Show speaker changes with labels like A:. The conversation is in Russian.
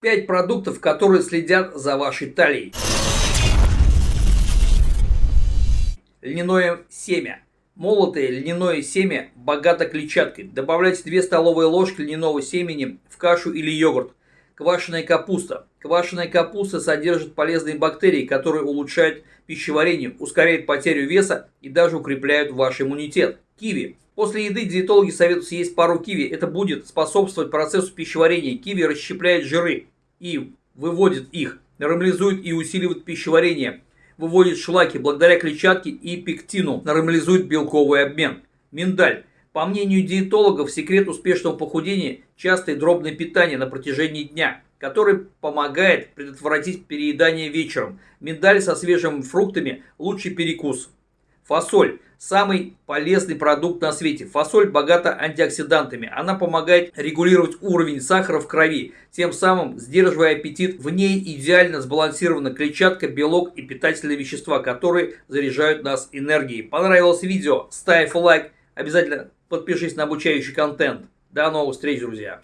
A: 5 продуктов, которые следят за вашей талией. Льняное семя. Молотое льняное семя богато клетчаткой. Добавляйте 2 столовые ложки льняного семени в кашу или йогурт. Квашеная капуста. Квашеная капуста содержит полезные бактерии, которые улучшают пищеварение, ускоряют потерю веса и даже укрепляют ваш иммунитет. Киви. После еды диетологи советуют съесть пару киви. Это будет способствовать процессу пищеварения. Киви расщепляет жиры и выводит их, нормализует и усиливает пищеварение, выводит шлаки благодаря клетчатке и пектину, нормализует белковый обмен. Миндаль. По мнению диетологов, секрет успешного похудения – частое дробное питание на протяжении дня, который помогает предотвратить переедание вечером. Миндаль со свежими фруктами – лучший перекус. Фасоль – самый полезный продукт на свете. Фасоль богата антиоксидантами. Она помогает регулировать уровень сахара в крови, тем самым сдерживая аппетит. В ней идеально сбалансирована клетчатка, белок и питательные вещества, которые заряжают нас энергией. Понравилось видео? Ставь лайк. Обязательно подпишись на обучающий контент. До новых встреч, друзья!